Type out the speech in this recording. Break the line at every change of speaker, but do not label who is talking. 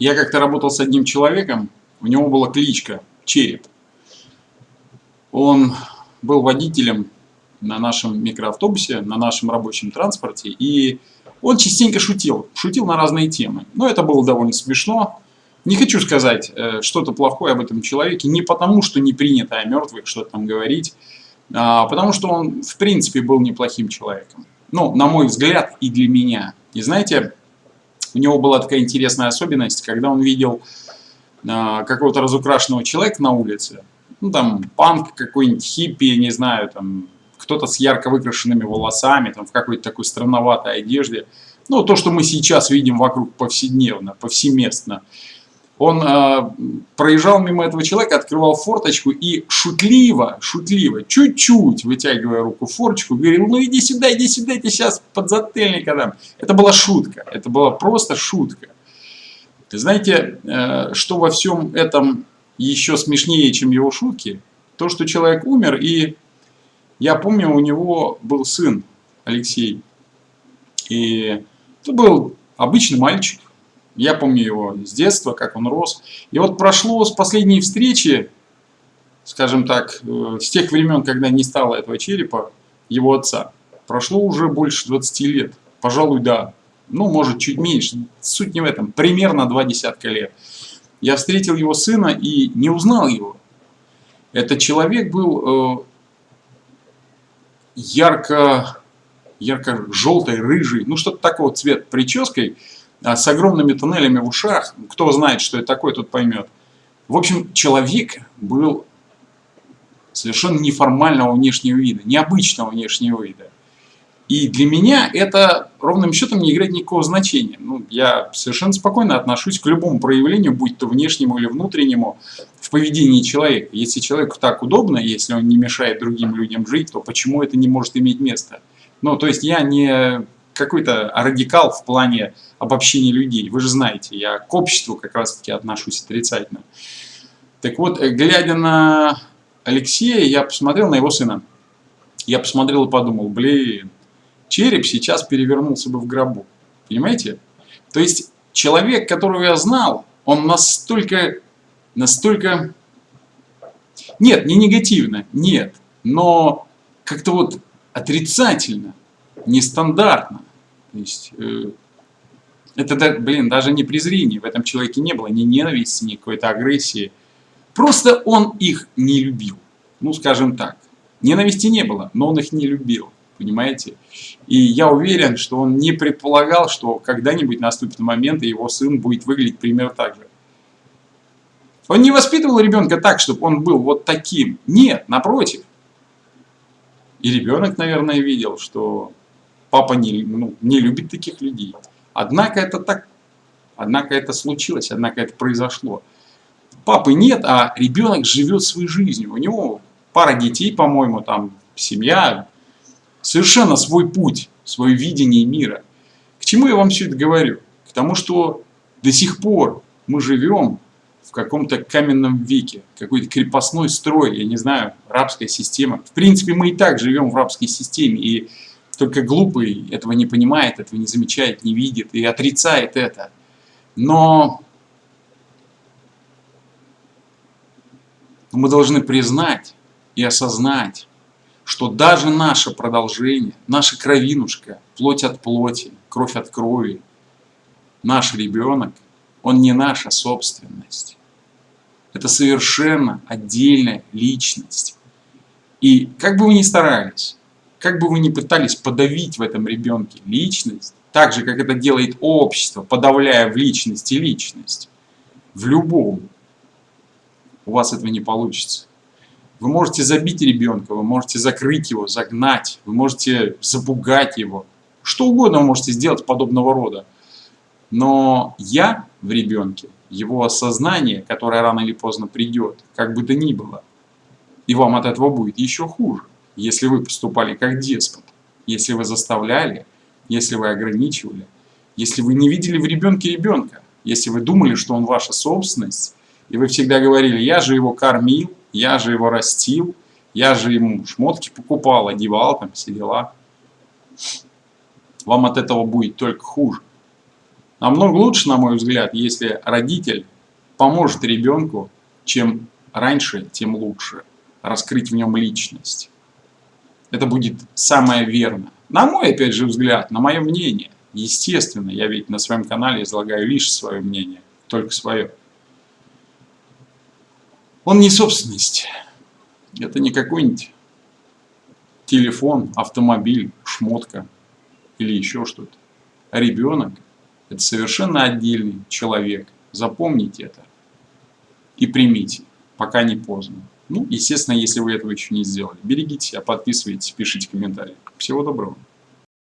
Я как-то работал с одним человеком, у него была кличка Череп. Он был водителем на нашем микроавтобусе, на нашем рабочем транспорте, и он частенько шутил, шутил на разные темы. Но это было довольно смешно. Не хочу сказать э, что-то плохое об этом человеке, не потому, что не принято о мертвых что-то там говорить, а потому что он, в принципе, был неплохим человеком. Ну, на мой взгляд, и для меня. И знаете, у него была такая интересная особенность, когда он видел э, какого-то разукрашенного человека на улице, ну, там, панк какой-нибудь, хиппи, не знаю, там, кто-то с ярко выкрашенными волосами, там, в какой-то такой странноватой одежде. Ну, то, что мы сейчас видим вокруг повседневно, повсеместно. Он э, проезжал мимо этого человека, открывал форточку и шутливо, шутливо, чуть-чуть вытягивая руку в форточку, говорил, ну иди сюда, иди сюда, я тебе сейчас подзатыльника дам. Это была шутка, это была просто шутка. Знаете, э, что во всем этом еще смешнее, чем его шутки? То, что человек умер, и я помню, у него был сын, Алексей. И это был обычный мальчик. Я помню его с детства, как он рос. И вот прошло с последней встречи, скажем так, э, с тех времен, когда не стало этого черепа, его отца. Прошло уже больше 20 лет. Пожалуй, да. Ну, может, чуть меньше. Суть не в этом. Примерно два десятка лет. Я встретил его сына и не узнал его. Этот человек был э, ярко, ярко-желтой, рыжий, ну что-то такого цвет прической, с огромными туннелями в ушах. Кто знает, что это такое, тот поймет. В общем, человек был совершенно неформального внешнего вида, необычного внешнего вида. И для меня это ровным счетом не играет никакого значения. Ну, я совершенно спокойно отношусь к любому проявлению, будь то внешнему или внутреннему, в поведении человека. Если человеку так удобно, если он не мешает другим людям жить, то почему это не может иметь место? Ну, то есть я не какой-то радикал в плане обобщения людей. Вы же знаете, я к обществу как раз-таки отношусь отрицательно. Так вот, глядя на Алексея, я посмотрел на его сына. Я посмотрел и подумал, блин, череп сейчас перевернулся бы в гробу. Понимаете? То есть человек, которого я знал, он настолько, настолько... Нет, не негативно, нет. Но как-то вот отрицательно, нестандартно. То есть, э, это, блин, даже не презрение в этом человеке не было, ни ненависти, ни какой-то агрессии. Просто он их не любил. Ну, скажем так. Ненависти не было, но он их не любил понимаете? И я уверен, что он не предполагал, что когда-нибудь наступит момент, и его сын будет выглядеть примерно так же. Он не воспитывал ребенка так, чтобы он был вот таким. Нет, напротив. И ребенок, наверное, видел, что папа не, ну, не любит таких людей. Однако это так, однако это случилось, однако это произошло. Папы нет, а ребенок живет своей жизнью. У него пара детей, по-моему, там семья, совершенно свой путь, свое видение мира. К чему я вам все это говорю? К тому, что до сих пор мы живем в каком-то каменном веке, какой-то крепостной строй, я не знаю, рабская система. В принципе, мы и так живем в рабской системе, и только глупый этого не понимает, этого не замечает, не видит и отрицает это. Но мы должны признать и осознать, что даже наше продолжение, наша кровинушка, плоть от плоти, кровь от крови, наш ребенок, он не наша собственность. Это совершенно отдельная личность. И как бы вы ни старались, как бы вы ни пытались подавить в этом ребенке личность, так же, как это делает общество, подавляя в личности личность, в любом, у вас этого не получится. Вы можете забить ребенка, вы можете закрыть его, загнать, вы можете запугать его. Что угодно вы можете сделать подобного рода. Но я в ребенке, его осознание, которое рано или поздно придет, как бы то ни было, и вам от этого будет еще хуже, если вы поступали как деспот, если вы заставляли, если вы ограничивали, если вы не видели в ребенке ребенка, если вы думали, что он ваша собственность, и вы всегда говорили, я же его кормил, я же его растил, я же ему шмотки покупал, одевал, там все дела. Вам от этого будет только хуже. Намного лучше, на мой взгляд, если родитель поможет ребенку, чем раньше, тем лучше. Раскрыть в нем личность. Это будет самое верное. На мой, опять же, взгляд, на мое мнение. Естественно, я ведь на своем канале излагаю лишь свое мнение, только свое. Он не собственность. Это не какой-нибудь телефон, автомобиль, шмотка или еще что-то. Ребенок – это совершенно отдельный человек. Запомните это и примите, пока не поздно. Ну, естественно, если вы этого еще не сделали. Берегите себя, подписывайтесь, пишите комментарии. Всего доброго.